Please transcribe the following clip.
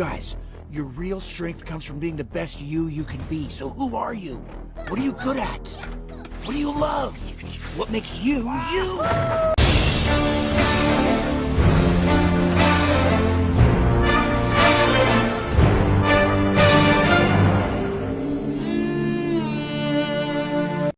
guys, your real strength comes from being the best you you can be. So who are you? What are you good at? What do you love? What makes you you?